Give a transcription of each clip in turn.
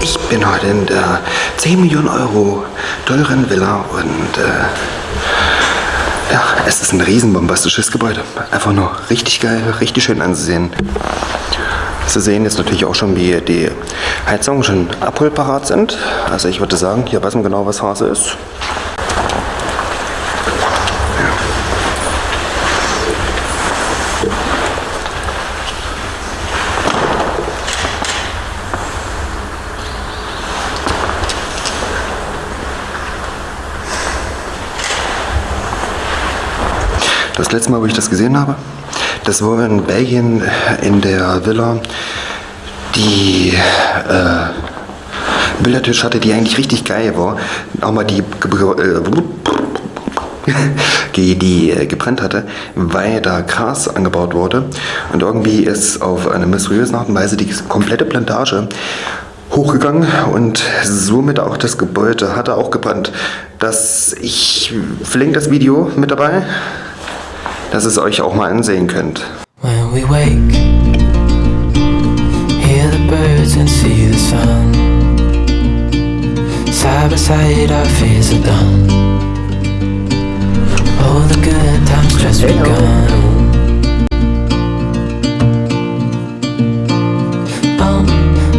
Ich bin heute in der 10 Millionen Euro teuren Villa und äh, ja, es ist ein riesenbombastisches Gebäude. Einfach nur richtig geil, richtig schön anzusehen. Sie sehen jetzt natürlich auch schon, wie die Heizungen schon abholparat sind. Also ich würde sagen, hier weiß man genau, was Hase ist. Das letzte Mal, wo ich das gesehen habe, das war in Belgien in der Villa, die äh, Bildertisch hatte, die eigentlich richtig geil war. Auch mal die, äh, die äh, gebrannt hatte, weil da Gras angebaut wurde. Und irgendwie ist auf eine mysteriöse Art und Weise die komplette Plantage hochgegangen und somit auch das Gebäude hatte auch gebrannt. Das, ich verlinke das Video mit dabei dass es euch auch mal ansehen könnt. When we wake, hear the birds and see the sun. Side by side our fears are done. All the good times just begun. Oh,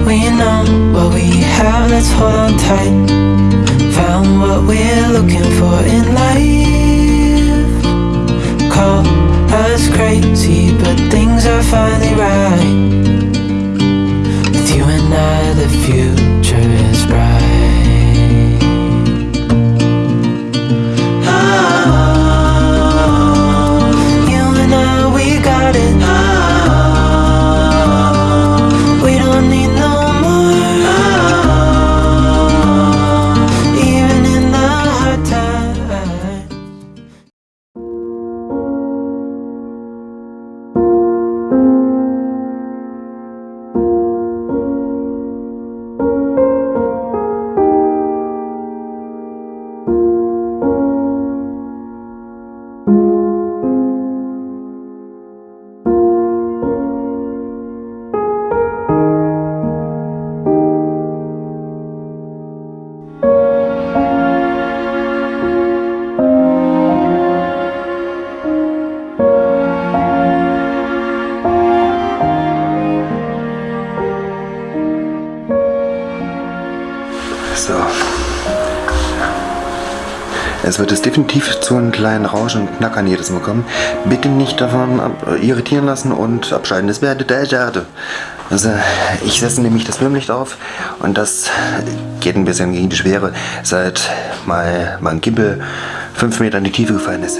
we know what we have, let's hold on tight. Found what we're looking for in life call us crazy But things are finally right Es wird es definitiv zu einem kleinen Rauschen und Knackern jedes Mal kommen. Bitte nicht davon irritieren lassen und abschalten. Das wäre der Schade. Also ich setze nämlich das Filmlicht auf und das geht ein bisschen gegen die Schwere, seit mal mein Gimbal 5 Meter in die Tiefe gefallen ist.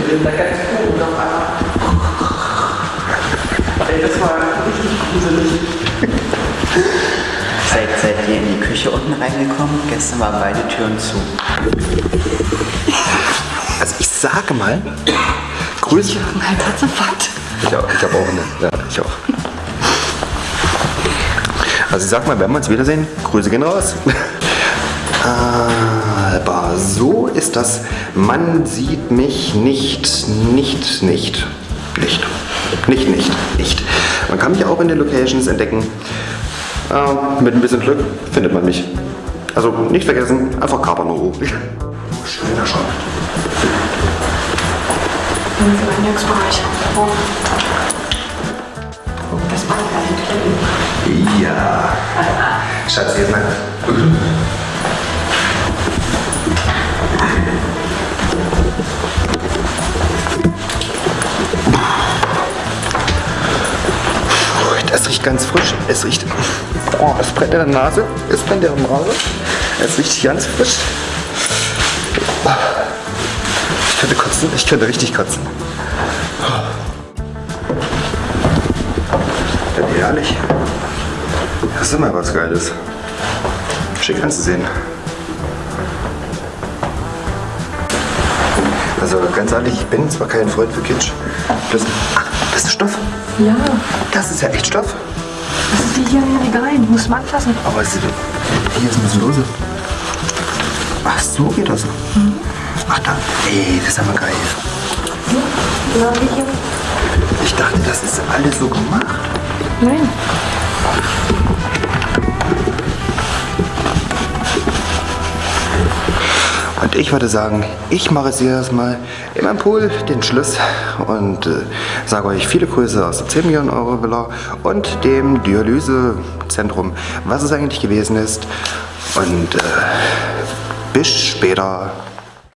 Dunkeln drin, da ganz gut und auf einmal. Ey, das war richtig gruselig. Seid, seid ihr in die Küche unten reingekommen? Gestern waren beide Türen zu. Also ich sage mal, Grüße. Ich habe einen Herzinfarkt. Ich, auch, ich habe auch eine. Ja, ich auch. Also ich sag mal, wenn wir uns wiedersehen, Grüße gehen raus. Aber so ist das. Man sieht mich nicht, nicht, nicht, nicht, nicht, nicht, nicht. Man kann mich auch in den Locations entdecken. Äh, mit ein bisschen Glück findet man mich. Also nicht vergessen, einfach kapern oh. Schöner Shop. Im Eingangsbereich. Oh. Das war. Ja. Schatz, jetzt mal. riecht ganz frisch. Es riecht. Oh, es brennt in der Nase. Es brennt in der Nase. Es riecht ganz frisch. Ich könnte kotzen. Ich könnte richtig kotzen. Ja, ehrlich. Das ist immer was Geiles. Schick anzusehen. Also ganz ehrlich, ich bin zwar kein Freund für Kitsch. Das ist Stoff. Ja, Das ist ja echt Stoff. das ist wie hier in den Regalen. Muss man anfassen. Aber es, hier ist ein bisschen lose. Ach, so geht das. Ach da, ey, das ist aber geil. Ja. Ich dachte, das ist alles so gemacht. Nein. Und ich würde sagen, ich mache jetzt erstmal in meinem Pool den Schluss und äh, sage euch viele Grüße aus der 10 Millionen Euro Villa und dem Dialysezentrum, was es eigentlich gewesen ist. Und äh, bis später.